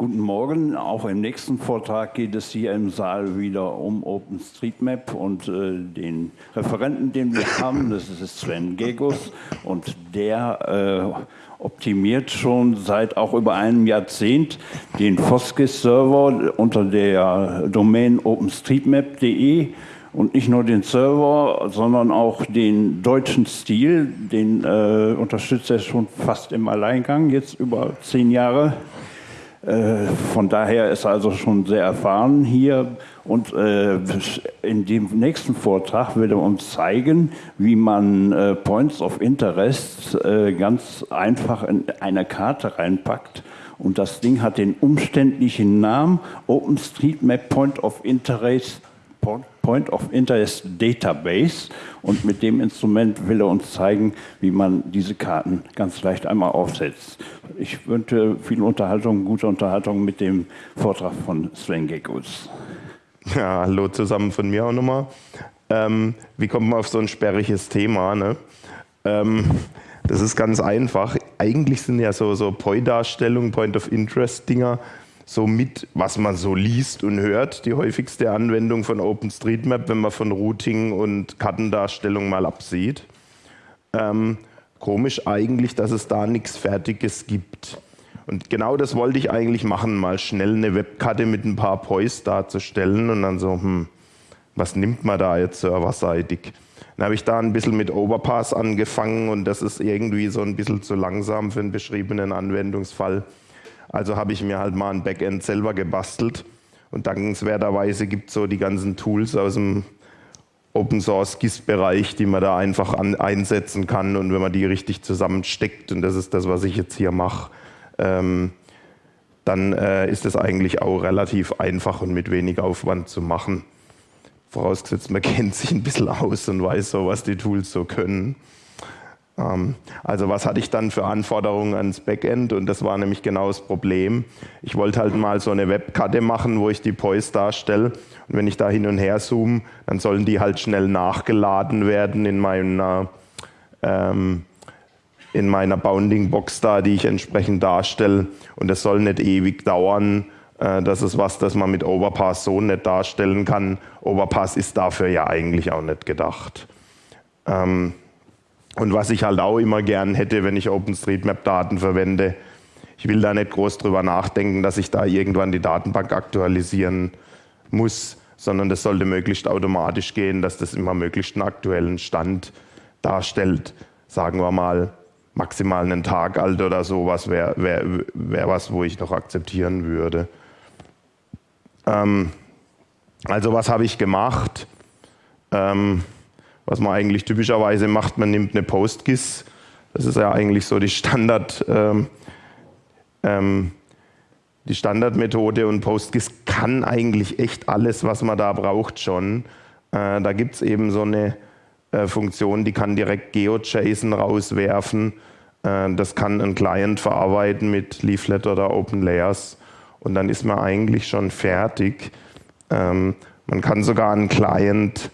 Guten Morgen. Auch im nächsten Vortrag geht es hier im Saal wieder um OpenStreetMap und äh, den Referenten, den wir haben. Das ist Sven Gegus und der äh, optimiert schon seit auch über einem Jahrzehnt den Foskis-Server unter der Domain openstreetmap.de und nicht nur den Server, sondern auch den deutschen Stil. Den äh, unterstützt er schon fast im Alleingang, jetzt über zehn Jahre. Äh, von daher ist er also schon sehr erfahren hier und äh, in dem nächsten Vortrag wird er uns zeigen, wie man äh, Points of Interest ganz einfach in eine Karte reinpackt. Und das Ding hat den umständlichen Namen OpenStreetMap Point of Interest Point of Interest Database und mit dem Instrument will er uns zeigen, wie man diese Karten ganz leicht einmal aufsetzt. Ich wünsche viel Unterhaltung, gute Unterhaltung mit dem Vortrag von Sven Gekus. Ja, hallo zusammen von mir auch nochmal. Ähm, wie kommt man auf so ein sperriges Thema? Ne? Ähm, das ist ganz einfach. Eigentlich sind ja so, so POI-Darstellungen, Point of Interest-Dinger, so mit, was man so liest und hört, die häufigste Anwendung von OpenStreetMap, wenn man von Routing und Kartendarstellung mal absieht. Ähm, komisch eigentlich, dass es da nichts Fertiges gibt. Und genau das wollte ich eigentlich machen, mal schnell eine Webkarte mit ein paar Pois darzustellen und dann so, hm, was nimmt man da jetzt serverseitig? Dann habe ich da ein bisschen mit Overpass angefangen und das ist irgendwie so ein bisschen zu langsam für einen beschriebenen Anwendungsfall. Also habe ich mir halt mal ein Backend selber gebastelt. Und dankenswerterweise gibt es so die ganzen Tools aus dem Open Source GIS-Bereich, die man da einfach an, einsetzen kann. Und wenn man die richtig zusammensteckt, und das ist das, was ich jetzt hier mache, ähm, dann äh, ist es eigentlich auch relativ einfach und mit wenig Aufwand zu machen. Vorausgesetzt, man kennt sich ein bisschen aus und weiß so, was die Tools so können. Ähm, also was hatte ich dann für Anforderungen ans Backend und das war nämlich genau das Problem. Ich wollte halt mal so eine Webkarte machen, wo ich die Poise darstelle und wenn ich da hin und her zoome, dann sollen die halt schnell nachgeladen werden in meiner, ähm, in meiner Bounding Box da, die ich entsprechend darstelle und das soll nicht ewig dauern. Äh, das ist was, das man mit Overpass so nicht darstellen kann. Overpass ist dafür ja eigentlich auch nicht gedacht. Ähm, und was ich halt auch immer gern hätte, wenn ich OpenStreetMap-Daten verwende, ich will da nicht groß drüber nachdenken, dass ich da irgendwann die Datenbank aktualisieren muss, sondern das sollte möglichst automatisch gehen, dass das immer möglichst einen aktuellen Stand darstellt. Sagen wir mal maximal einen Tag alt oder sowas wäre wär, wär was, wo ich noch akzeptieren würde. Ähm, also was habe ich gemacht? Ähm, was man eigentlich typischerweise macht, man nimmt eine PostGIS, das ist ja eigentlich so die Standard, ähm, ähm, die Standardmethode und PostGIS kann eigentlich echt alles, was man da braucht schon. Äh, da gibt es eben so eine äh, Funktion, die kann direkt GeoJSON rauswerfen. Äh, das kann ein Client verarbeiten mit Leaflet oder OpenLayers und dann ist man eigentlich schon fertig. Ähm, man kann sogar einen Client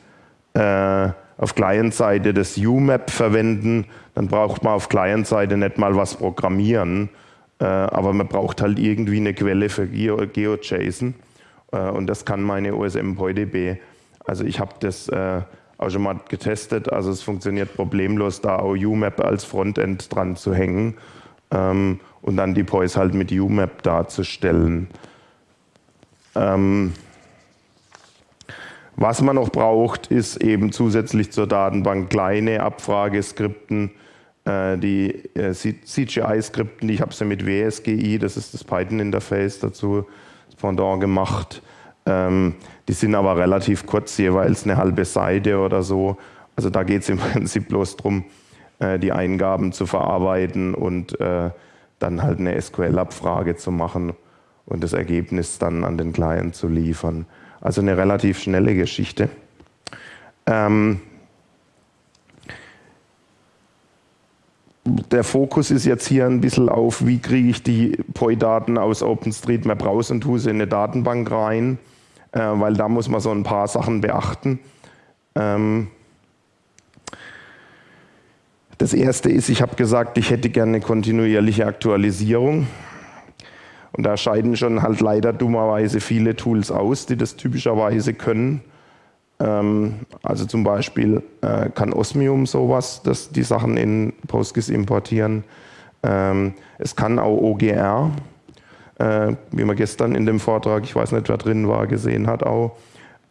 äh, auf Client-Seite das UMAP verwenden, dann braucht man auf Client-Seite nicht mal was programmieren, äh, aber man braucht halt irgendwie eine Quelle für GeoJSON äh, und das kann meine OSM-PoiDB. Also ich habe das äh, auch schon mal getestet, also es funktioniert problemlos, da auch UMAP als Frontend dran zu hängen ähm, und dann die POIs halt mit UMAP darzustellen. Ähm, was man noch braucht, ist eben zusätzlich zur Datenbank kleine Abfrageskripten, äh, die äh, CGI-Skripten, ich habe sie mit WSGI, das ist das Python-Interface dazu, das Pendant gemacht. Ähm, die sind aber relativ kurz, jeweils eine halbe Seite oder so. Also da geht es im Prinzip bloß darum, äh, die Eingaben zu verarbeiten und dann halt eine SQL-Abfrage zu machen und das Ergebnis dann an den Client zu liefern. Also eine relativ schnelle Geschichte. Ähm, der Fokus ist jetzt hier ein bisschen auf, wie kriege ich die POI-Daten aus OpenStreetMap raus und tue sie in eine Datenbank rein, äh, weil da muss man so ein paar Sachen beachten. Ähm, das erste ist, ich habe gesagt, ich hätte gerne eine kontinuierliche Aktualisierung. Und da scheiden schon halt leider dummerweise viele Tools aus, die das typischerweise können. Ähm, also zum Beispiel äh, kann Osmium sowas, das die Sachen in PostGIS importieren. Ähm, es kann auch OGR, äh, wie man gestern in dem Vortrag, ich weiß nicht, wer drin war, gesehen hat, auch.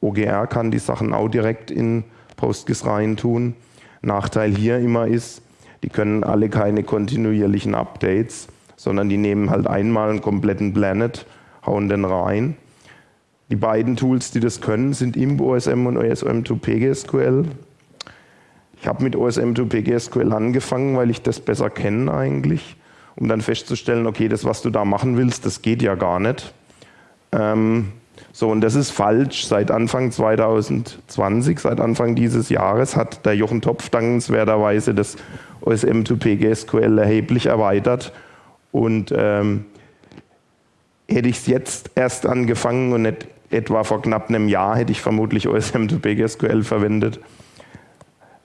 OGR kann die Sachen auch direkt in PostGIS reintun. Nachteil hier immer ist, die können alle keine kontinuierlichen Updates sondern die nehmen halt einmal einen kompletten Planet, hauen den rein. Die beiden Tools, die das können, sind ImbOSM und OSM2PGSQL. Ich habe mit OSM2PGSQL angefangen, weil ich das besser kenne eigentlich, um dann festzustellen, okay, das, was du da machen willst, das geht ja gar nicht. Ähm, so, und das ist falsch. Seit Anfang 2020, seit Anfang dieses Jahres, hat der Jochen Topf dankenswerterweise das OSM2PGSQL erheblich erweitert und ähm, hätte ich es jetzt erst angefangen und nicht etwa vor knapp einem Jahr, hätte ich vermutlich OSM to PGSQL verwendet.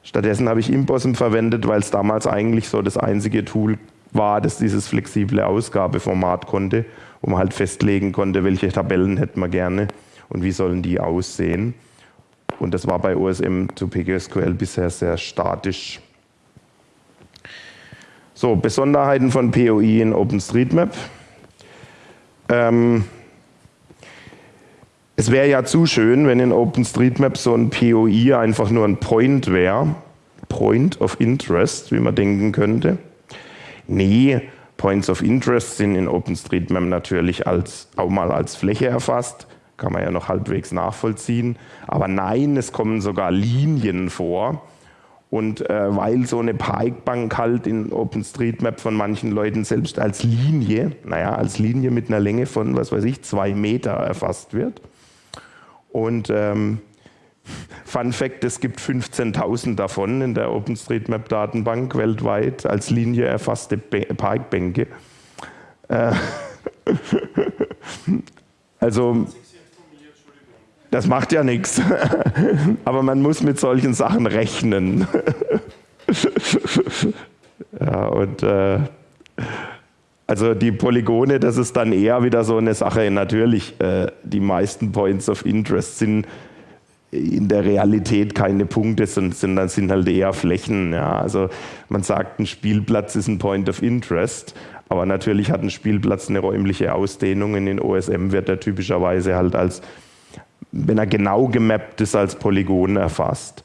Stattdessen habe ich Impossum verwendet, weil es damals eigentlich so das einzige Tool war, das dieses flexible Ausgabeformat konnte, wo man halt festlegen konnte, welche Tabellen hätten wir gerne und wie sollen die aussehen. Und das war bei OSM to PGSQL bisher sehr statisch. So, Besonderheiten von POI in OpenStreetMap. Ähm, es wäre ja zu schön, wenn in OpenStreetMap so ein POI einfach nur ein Point wäre. Point of Interest, wie man denken könnte. Nee, Points of Interest sind in OpenStreetMap natürlich als, auch mal als Fläche erfasst. Kann man ja noch halbwegs nachvollziehen. Aber nein, es kommen sogar Linien vor. Und äh, weil so eine Parkbank halt in OpenStreetMap von manchen Leuten selbst als Linie, naja, als Linie mit einer Länge von, was weiß ich, zwei Meter erfasst wird. Und ähm, Fun Fact, es gibt 15.000 davon in der OpenStreetMap-Datenbank weltweit als Linie erfasste Parkbänke. Äh, also das macht ja nichts. Aber man muss mit solchen Sachen rechnen. ja, und äh, also die Polygone, das ist dann eher wieder so eine Sache. Natürlich, äh, die meisten Points of Interest sind in der Realität keine Punkte, sondern sind halt eher Flächen. Ja. Also man sagt, ein Spielplatz ist ein Point of Interest, aber natürlich hat ein Spielplatz eine räumliche Ausdehnung. In den OSM wird er typischerweise halt als wenn er genau gemappt ist, als Polygon erfasst.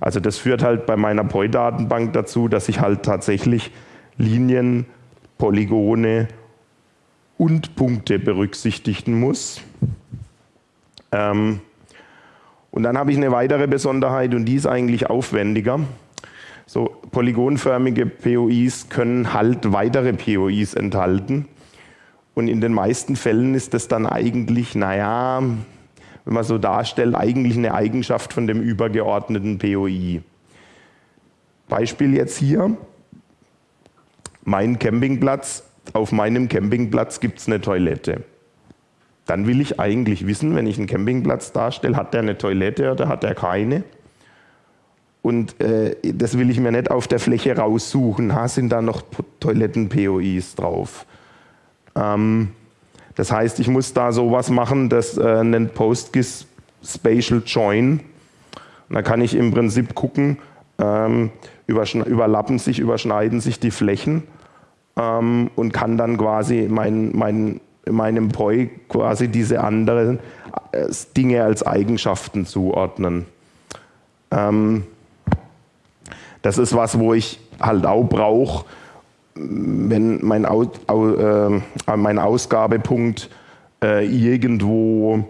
Also das führt halt bei meiner POI-Datenbank dazu, dass ich halt tatsächlich Linien, Polygone und Punkte berücksichtigen muss. Ähm, und dann habe ich eine weitere Besonderheit und die ist eigentlich aufwendiger. So polygonförmige POIs können halt weitere POIs enthalten. Und in den meisten Fällen ist das dann eigentlich, naja, wenn man so darstellt, eigentlich eine Eigenschaft von dem übergeordneten POI. Beispiel jetzt hier, mein Campingplatz, auf meinem Campingplatz gibt es eine Toilette. Dann will ich eigentlich wissen, wenn ich einen Campingplatz darstelle, hat der eine Toilette oder hat er keine? Und äh, das will ich mir nicht auf der Fläche raussuchen. Ha, sind da noch Toiletten-POIs drauf? Ähm, das heißt, ich muss da sowas machen, das äh, nennt PostGIS Spatial Join. Und da kann ich im Prinzip gucken, ähm, überlappen sich, überschneiden sich die Flächen ähm, und kann dann quasi mein, mein, meinem POI quasi diese anderen äh, Dinge als Eigenschaften zuordnen. Ähm, das ist was, wo ich halt auch brauche, wenn mein, Au, äh, mein Ausgabepunkt äh, irgendwo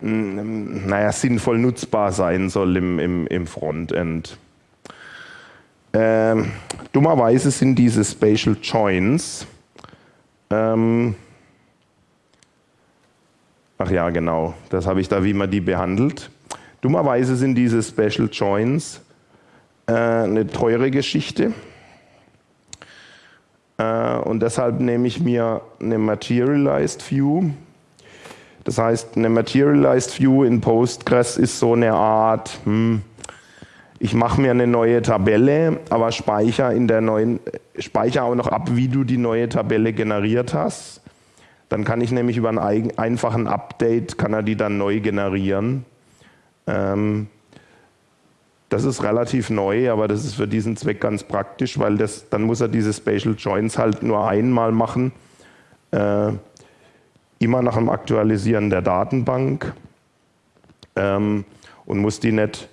mh, hm, naja, sinnvoll nutzbar sein soll im, im, im Frontend. Ähm, dummerweise sind diese Spatial Joins, ähm, ach ja, genau, das habe ich da, wie man die behandelt. Dummerweise sind diese Special Joins äh, eine teure Geschichte. Äh, und deshalb nehme ich mir eine Materialized View. Das heißt, eine Materialized View in Postgres ist so eine Art, hm, ich mache mir eine neue Tabelle, aber speichere in der neuen, speichere auch noch ab, wie du die neue Tabelle generiert hast. Dann kann ich nämlich über einen einfachen Update, kann er die dann neu generieren. Ähm, das ist relativ neu, aber das ist für diesen Zweck ganz praktisch, weil das, dann muss er diese Spatial Joins halt nur einmal machen. Äh, immer nach dem Aktualisieren der Datenbank ähm, und muss die nicht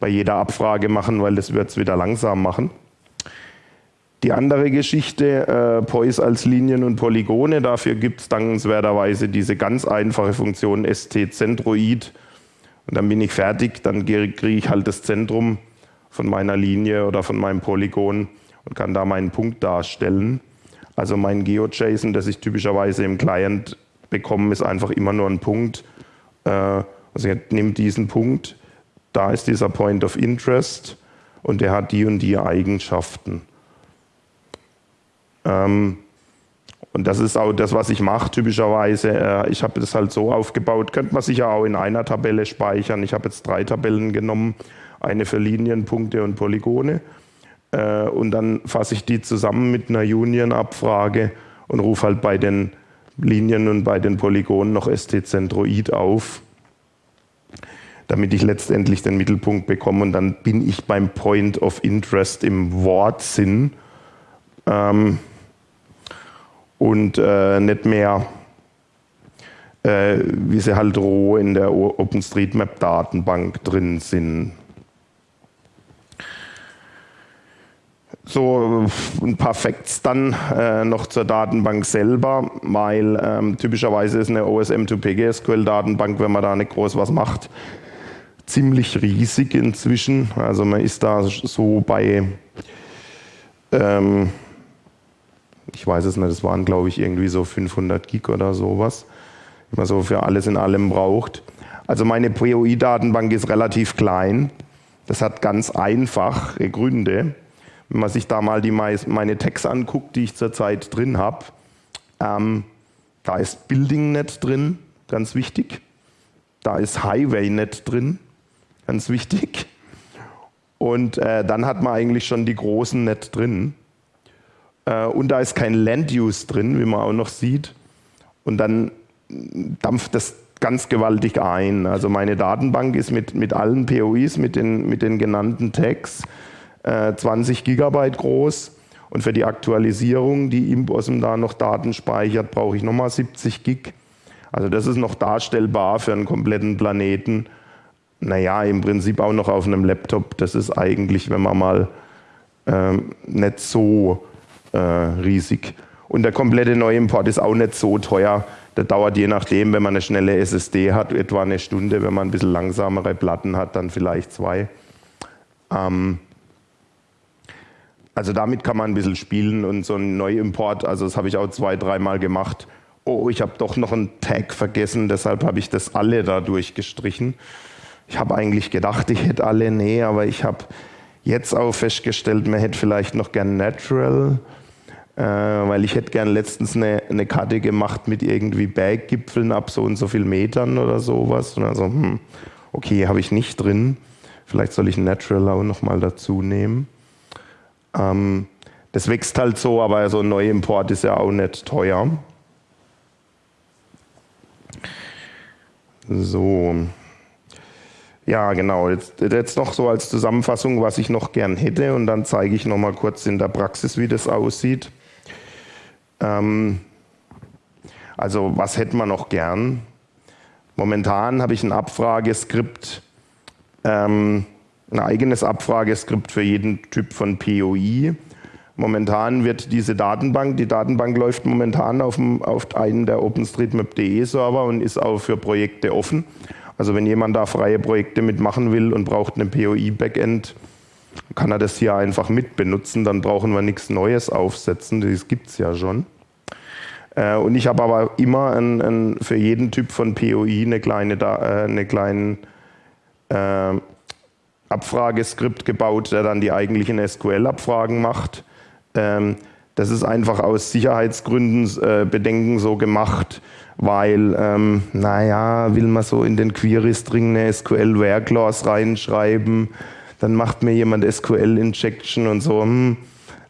bei jeder Abfrage machen, weil das wird es wieder langsam machen. Die andere Geschichte, äh, POIs als Linien und Polygone, dafür gibt es dankenswerterweise diese ganz einfache Funktion st-Centroid und dann bin ich fertig, dann kriege ich halt das Zentrum von meiner Linie oder von meinem Polygon und kann da meinen Punkt darstellen. Also mein GeoJSON, das ich typischerweise im Client bekomme, ist einfach immer nur ein Punkt. Äh, also ich nehme diesen Punkt, da ist dieser Point of Interest und der hat die und die Eigenschaften. Ähm, und das ist auch das, was ich mache typischerweise. Äh, ich habe das halt so aufgebaut, könnte man sich ja auch in einer Tabelle speichern. Ich habe jetzt drei Tabellen genommen, eine für Linien, Punkte und Polygone. Äh, und dann fasse ich die zusammen mit einer Union-Abfrage und rufe halt bei den Linien und bei den Polygonen noch ST-Centroid auf, damit ich letztendlich den Mittelpunkt bekomme. Und dann bin ich beim Point of Interest im Wortsinn. Ähm, und äh, nicht mehr, äh, wie sie halt roh in der OpenStreetMap-Datenbank drin sind. So ein paar Facts dann äh, noch zur Datenbank selber, weil ähm, typischerweise ist eine OSM2PGSQL-Datenbank, wenn man da nicht groß was macht, ziemlich riesig inzwischen. Also man ist da so bei ähm, ich weiß es nicht, es waren glaube ich irgendwie so 500 Gig oder sowas, die man so für alles in allem braucht. Also meine POI-Datenbank ist relativ klein. Das hat ganz einfache Gründe. Wenn man sich da mal die, meine Tags anguckt, die ich zurzeit drin habe, ähm, da ist BuildingNet drin, ganz wichtig. Da ist HighwayNet drin, ganz wichtig. Und äh, dann hat man eigentlich schon die großen Net drin. Äh, und da ist kein Land Use drin, wie man auch noch sieht. Und dann dampft das ganz gewaltig ein. Also meine Datenbank ist mit, mit allen POIs, mit den, mit den genannten Tags, äh, 20 Gigabyte groß. Und für die Aktualisierung, die Imposum da noch Daten speichert, brauche ich nochmal 70 Gig. Also das ist noch darstellbar für einen kompletten Planeten. Naja, im Prinzip auch noch auf einem Laptop. Das ist eigentlich, wenn man mal ähm, nicht so äh, riesig. Und der komplette Neuimport ist auch nicht so teuer. Der dauert je nachdem, wenn man eine schnelle SSD hat, etwa eine Stunde. Wenn man ein bisschen langsamere Platten hat, dann vielleicht zwei. Ähm also damit kann man ein bisschen spielen und so ein Neuimport, also das habe ich auch zwei, dreimal gemacht. Oh, ich habe doch noch einen Tag vergessen, deshalb habe ich das alle da durchgestrichen. Ich habe eigentlich gedacht, ich hätte alle, nee, aber ich habe jetzt auch festgestellt, man hätte vielleicht noch gern Natural weil ich hätte gern letztens eine, eine Karte gemacht mit irgendwie Berggipfeln ab so und so viel Metern oder sowas. Und also, hm, okay, habe ich nicht drin. Vielleicht soll ich Natural auch nochmal dazu nehmen. Ähm, das wächst halt so, aber so ein Neuimport ist ja auch nicht teuer. So. Ja, genau. Jetzt, jetzt noch so als Zusammenfassung, was ich noch gern hätte und dann zeige ich noch mal kurz in der Praxis, wie das aussieht. Ähm, also was hätten wir noch gern? Momentan habe ich ein Abfrageskript, ähm, ein eigenes Abfrageskript für jeden Typ von POI. Momentan wird diese Datenbank, die Datenbank läuft momentan auf, dem, auf einen der OpenStreetMap.de Server und ist auch für Projekte offen. Also wenn jemand da freie Projekte mitmachen will und braucht eine POI-Backend, kann er das hier einfach mitbenutzen, dann brauchen wir nichts Neues aufsetzen, das gibt es ja schon. Äh, und ich habe aber immer ein, ein, für jeden Typ von POI eine kleine, äh, eine kleine äh, Abfrageskript gebaut, der dann die eigentlichen SQL-Abfragen macht. Ähm, das ist einfach aus Sicherheitsgründen äh, Bedenken so gemacht, weil, ähm, naja, will man so in den Query-String eine SQL-Where-Clause reinschreiben, dann macht mir jemand SQL-Injection und so, hm,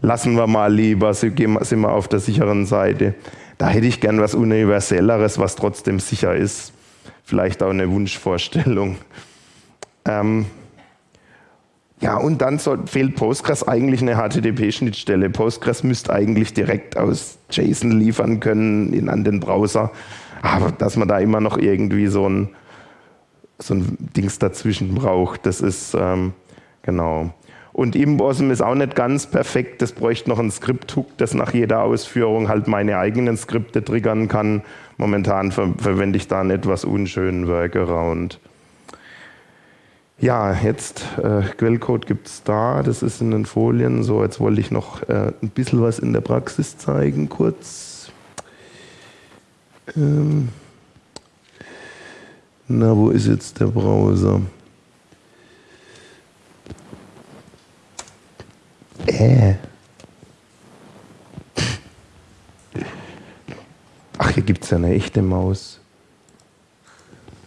lassen wir mal lieber, sind wir auf der sicheren Seite. da hätte ich gern was Universelleres, was trotzdem sicher ist. Vielleicht auch eine Wunschvorstellung. Ähm, ja, und dann soll, fehlt Postgres eigentlich eine HTTP-Schnittstelle. Postgres müsste eigentlich direkt aus JSON liefern können in, an den Browser. Aber dass man da immer noch irgendwie so ein, so ein Dings dazwischen braucht, das ist ähm, genau. Und Imbosm ist auch nicht ganz perfekt. Das bräuchte noch ein Skript-Hook, das nach jeder Ausführung halt meine eigenen Skripte triggern kann. Momentan ver verwende ich da einen etwas unschönen Workaround. Ja, jetzt äh, Quellcode gibt es da, das ist in den Folien. So, jetzt wollte ich noch äh, ein bisschen was in der Praxis zeigen, kurz. Ähm na, wo ist jetzt der Browser? Ach, hier gibt es ja eine echte Maus.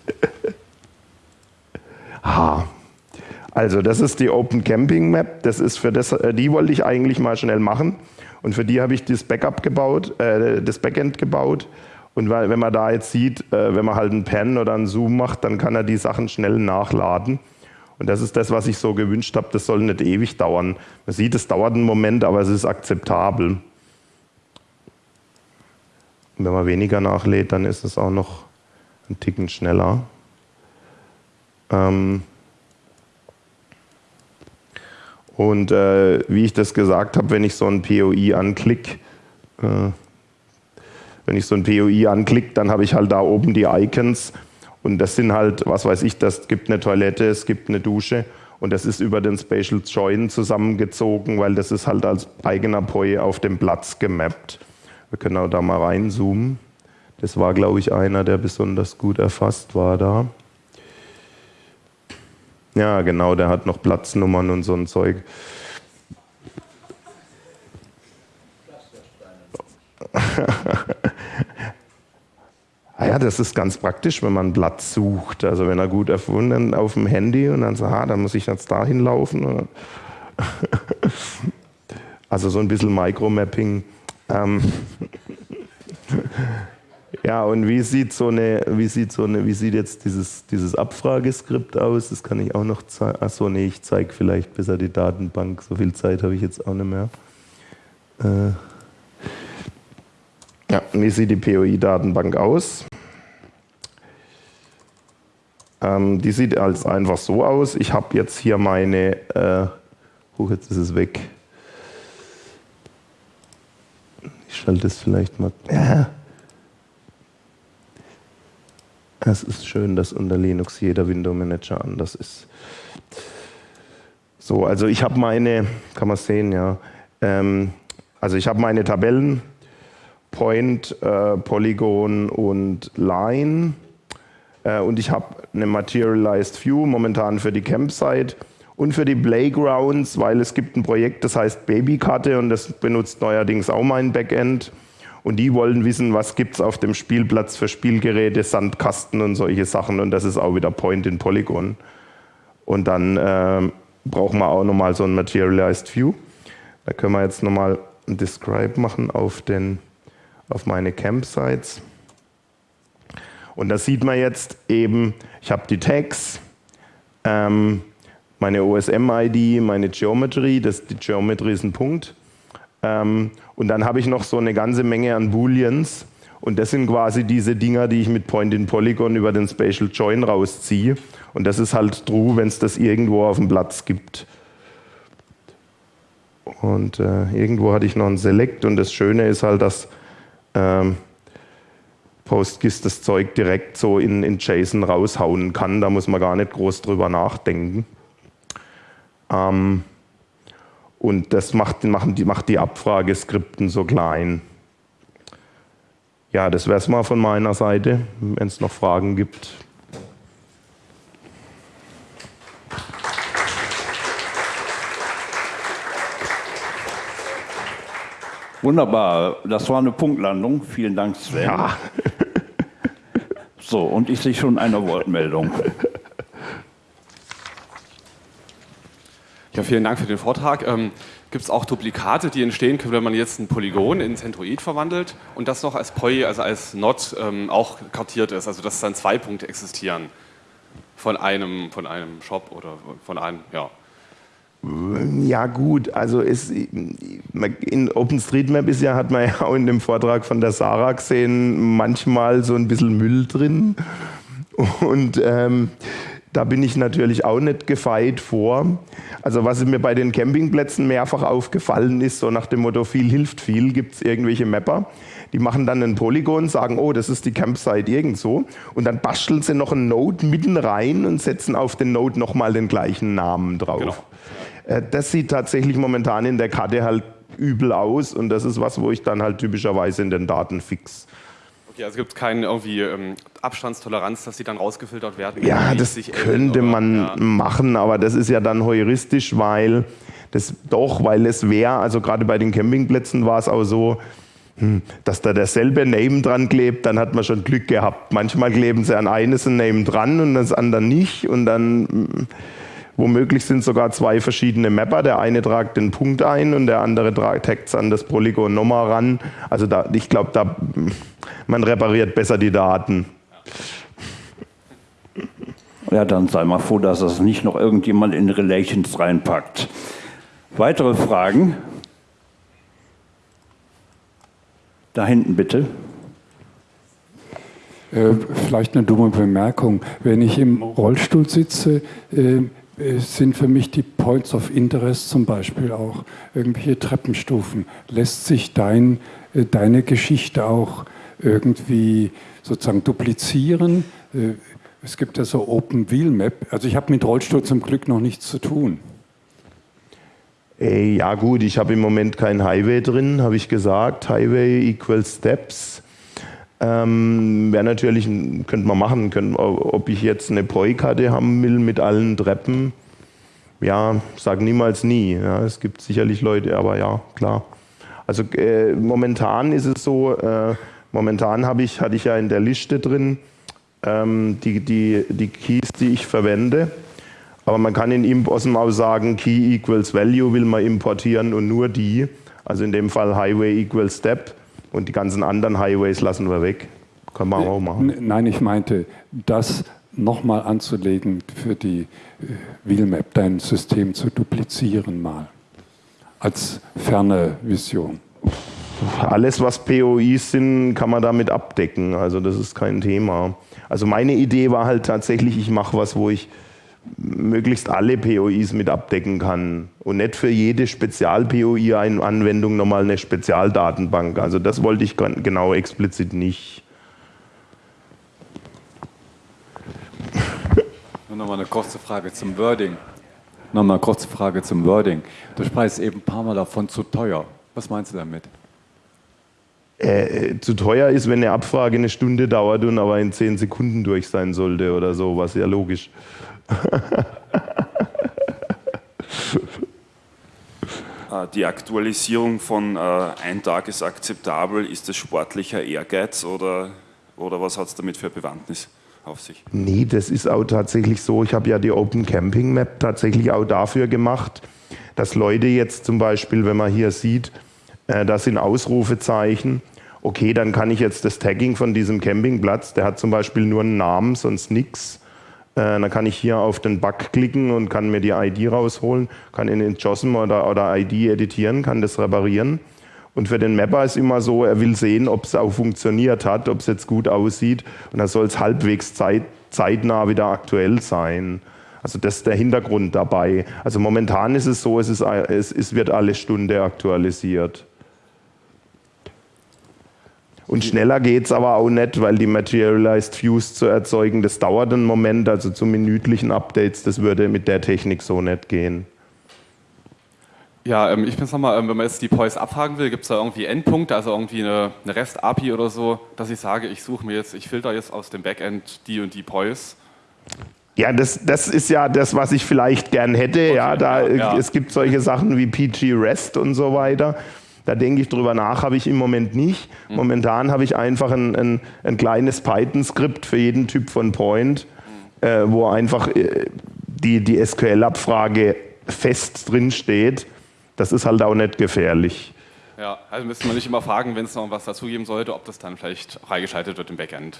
Ha. Also das ist die Open Camping Map. Das ist für das, äh, die wollte ich eigentlich mal schnell machen. Und für die habe ich das Backup gebaut, äh, das Backend gebaut. Und wenn man da jetzt sieht, äh, wenn man halt einen Pen oder einen Zoom macht, dann kann er die Sachen schnell nachladen. Und das ist das, was ich so gewünscht habe. Das soll nicht ewig dauern. Man sieht, es dauert einen Moment, aber es ist akzeptabel. Und wenn man weniger nachlädt, dann ist es auch noch ein Ticken schneller. Ähm und äh, wie ich das gesagt habe, wenn ich so ein POI anklicke, äh, wenn ich so ein POI anklicke, dann habe ich halt da oben die Icons und das sind halt, was weiß ich, das gibt eine Toilette, es gibt eine Dusche und das ist über den Spatial Join zusammengezogen, weil das ist halt als eigener POI auf dem Platz gemappt. Wir können auch da mal reinzoomen. Das war, glaube ich, einer, der besonders gut erfasst war da. Ja, genau, der hat noch Platznummern und so ein Zeug. Ah ja, das ist ganz praktisch, wenn man einen Platz sucht. Also wenn er gut erfunden auf dem Handy und dann sagt, ah, da muss ich jetzt dahin laufen. also so ein bisschen Micromapping. Ähm ja, und wie sieht so eine, wie sieht so eine, wie sieht jetzt dieses, dieses Abfrageskript aus? Das kann ich auch noch zeigen. Achso, nee, ich zeige vielleicht besser die Datenbank. So viel Zeit habe ich jetzt auch nicht mehr. Äh ja, wie sieht die POI-Datenbank aus? Ähm, die sieht als einfach so aus. Ich habe jetzt hier meine, äh, oh, jetzt ist es weg. Ich schalte es vielleicht mal. Ja. Es ist schön, dass unter Linux jeder Window Manager anders ist. So, also ich habe meine, kann man sehen, ja. Ähm, also ich habe meine Tabellen, Point, äh, Polygon und Line. Äh, und ich habe eine Materialized View momentan für die Campsite und für die Playgrounds, weil es gibt ein Projekt, das heißt Babykarte und das benutzt neuerdings auch mein Backend. Und die wollen wissen, was gibt es auf dem Spielplatz für Spielgeräte, Sandkasten und solche Sachen. Und das ist auch wieder Point in Polygon. Und dann äh, brauchen wir auch nochmal so ein Materialized View. Da können wir jetzt nochmal ein Describe machen auf, den, auf meine Campsites. Und da sieht man jetzt eben, ich habe die Tags, ähm, meine OSM-ID, meine Geometry, das, die Geometry ist ein Punkt. Ähm, und dann habe ich noch so eine ganze Menge an Booleans. Und das sind quasi diese Dinger, die ich mit Point in Polygon über den Spatial Join rausziehe. Und das ist halt true, wenn es das irgendwo auf dem Platz gibt. Und äh, irgendwo hatte ich noch ein Select und das Schöne ist halt, dass ähm, PostGIS das Zeug direkt so in, in JSON raushauen kann. Da muss man gar nicht groß drüber nachdenken. Ähm, und das macht, machen die, macht die Abfrageskripten so klein. Ja, das wäre es mal von meiner Seite, wenn es noch Fragen gibt. Wunderbar, das war eine Punktlandung. Vielen Dank, Sven. Ja. so, und ich sehe schon eine Wortmeldung. Ja, vielen Dank für den Vortrag. Ähm, Gibt es auch Duplikate, die entstehen können, wenn man jetzt ein Polygon in Centroid verwandelt und das noch als POI, also als Not ähm, auch kartiert ist, also dass dann zwei Punkte existieren von einem, von einem Shop oder von einem, ja. Ja gut, also es, in OpenStreetMap ist ja, hat man ja auch in dem Vortrag von der Sarah gesehen, manchmal so ein bisschen Müll drin. Und ähm, da bin ich natürlich auch nicht gefeit vor. Also was mir bei den Campingplätzen mehrfach aufgefallen ist, so nach dem Motto viel hilft viel, gibt es irgendwelche Mapper, die machen dann ein Polygon, sagen, oh, das ist die Campsite irgendwo und dann basteln sie noch einen Node mitten rein und setzen auf den Node nochmal den gleichen Namen drauf. Genau. Äh, das sieht tatsächlich momentan in der Karte halt übel aus und das ist was, wo ich dann halt typischerweise in den Daten fix. Okay, also gibt es keine irgendwie ähm, Abstandstoleranz, dass die dann rausgefiltert werden? Ja, das könnte man ja. machen, aber das ist ja dann heuristisch, weil das doch, weil es wäre, also gerade bei den Campingplätzen war es auch so, hm, dass da derselbe Name dran klebt, dann hat man schon Glück gehabt. Manchmal kleben sie an eines ein Name dran und das andere nicht und dann hm, Womöglich sind sogar zwei verschiedene Mapper. Der eine tragt den Punkt ein und der andere taggt es an das Polygon nochmal ran. Also da, ich glaube, da, man repariert besser die Daten. Ja, dann sei mal froh, dass das nicht noch irgendjemand in Relations reinpackt. Weitere Fragen? Da hinten bitte. Äh, vielleicht eine dumme Bemerkung. Wenn ich im Rollstuhl sitze, äh, äh, sind für mich die Points of Interest zum Beispiel auch irgendwelche Treppenstufen. Lässt sich dein, äh, deine Geschichte auch irgendwie sozusagen duplizieren? Äh, es gibt ja so Open Wheel Map. Also ich habe mit Rollstuhl zum Glück noch nichts zu tun. Ja gut, ich habe im Moment kein Highway drin, habe ich gesagt. Highway equals Steps. Ähm, Wäre natürlich, könnte man machen, können, ob ich jetzt eine Poi-Karte haben will mit allen Treppen. Ja, sag niemals nie. Ja, es gibt sicherlich Leute, aber ja, klar. Also äh, momentan ist es so, äh, momentan habe ich, hatte ich ja in der Liste drin ähm, die, die, die Keys, die ich verwende. Aber man kann in ImpOsm auch sagen, Key equals Value will man importieren und nur die. Also in dem Fall Highway equals Step. Und die ganzen anderen Highways lassen wir weg. Kann man auch machen. Nein, ich meinte, das nochmal anzulegen für die äh, Wheelmap, dein System zu duplizieren mal. Als ferne Vision. Alles, was POIs sind, kann man damit abdecken. Also das ist kein Thema. Also meine Idee war halt tatsächlich, ich mache was, wo ich möglichst alle POIs mit abdecken kann und nicht für jede Spezial-POI-Anwendung nochmal eine Spezialdatenbank. Also das wollte ich genau explizit nicht. Nochmal eine kurze Frage zum Wording. Nochmal eine kurze Frage zum Wording. Du sprichst eben ein paar Mal davon zu teuer. Was meinst du damit? Äh, zu teuer ist, wenn eine Abfrage eine Stunde dauert und aber in zehn Sekunden durch sein sollte oder so, was ja logisch. Äh, die Aktualisierung von äh, ein Tag ist akzeptabel, ist das sportlicher Ehrgeiz oder, oder was hat es damit für Bewandtnis auf sich? Nee, das ist auch tatsächlich so. Ich habe ja die Open Camping Map tatsächlich auch dafür gemacht, dass Leute jetzt zum Beispiel, wenn man hier sieht, äh, das sind Ausrufezeichen, okay, dann kann ich jetzt das Tagging von diesem Campingplatz, der hat zum Beispiel nur einen Namen, sonst nichts dann kann ich hier auf den Bug klicken und kann mir die ID rausholen, kann in den JOSM oder, oder ID editieren, kann das reparieren. Und für den Mapper ist immer so, er will sehen, ob es auch funktioniert hat, ob es jetzt gut aussieht. Und da soll es halbwegs zeit, zeitnah wieder aktuell sein. Also das ist der Hintergrund dabei. Also momentan ist es so, es, ist, es, es wird alle Stunde aktualisiert. Und schneller geht es aber auch nicht, weil die Materialized Views zu erzeugen, das dauert einen Moment, also zu minütlichen Updates, das würde mit der Technik so nicht gehen. Ja, ähm, ich bin nochmal, ähm, wenn man jetzt die POIs abfragen will, gibt es da irgendwie Endpunkte, also irgendwie eine, eine REST-API oder so, dass ich sage, ich suche mir jetzt, ich filter jetzt aus dem Backend die und die POIs? Ja, das, das ist ja das, was ich vielleicht gern hätte. Okay, ja, da, ja. Es gibt solche Sachen wie PG REST und so weiter. Da denke ich drüber nach, habe ich im Moment nicht. Mhm. Momentan habe ich einfach ein, ein, ein kleines Python-Skript für jeden Typ von Point, äh, wo einfach äh, die, die SQL-Abfrage fest drin steht, das ist halt auch nicht gefährlich. Ja, also müsste man nicht immer fragen, wenn es noch was dazugeben sollte, ob das dann vielleicht freigeschaltet wird im Backend.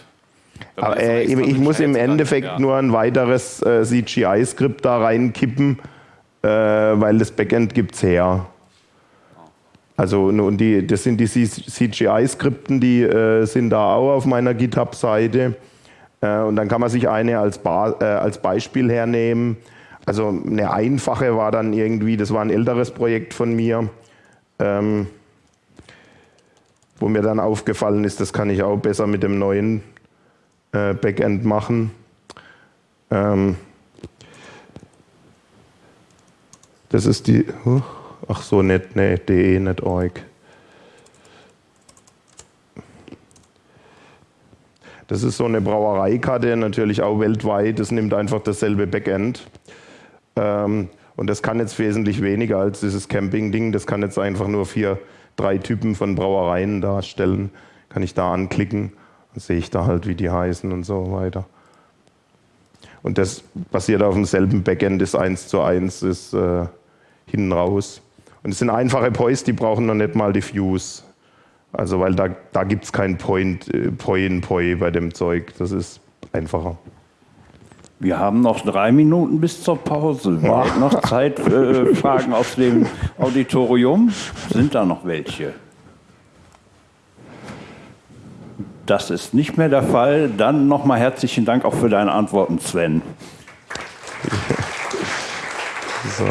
Aber, äh, ich muss im Endeffekt dann, ja. nur ein weiteres äh, CGI-Skript da reinkippen, äh, weil das Backend gibt es her. Also und die, das sind die CGI-Skripten, die äh, sind da auch auf meiner GitHub-Seite. Äh, und dann kann man sich eine als, ba äh, als Beispiel hernehmen. Also eine einfache war dann irgendwie, das war ein älteres Projekt von mir. Ähm, wo mir dann aufgefallen ist, das kann ich auch besser mit dem neuen äh, Backend machen. Ähm, das ist die, ach so, nicht, nee, de, nicht org. Das ist so eine Brauereikarte, natürlich auch weltweit. Das nimmt einfach dasselbe Backend. Ähm, und das kann jetzt wesentlich weniger als dieses Camping-Ding. Das kann jetzt einfach nur vier drei Typen von Brauereien darstellen, kann ich da anklicken, dann sehe ich da halt, wie die heißen und so weiter. Und das basiert auf demselben Backend, ist eins zu eins, ist äh, hinten raus. Und es sind einfache Poys, die brauchen noch nicht mal die Views. Also, weil da, da gibt es kein Point, äh, Poi in Poi bei dem Zeug. Das ist einfacher. Wir haben noch drei Minuten bis zur Pause. Wir haben noch Zeit für äh, Fragen aus dem Auditorium. Sind da noch welche? Das ist nicht mehr der Fall. Dann nochmal herzlichen Dank auch für deine Antworten, Sven. So.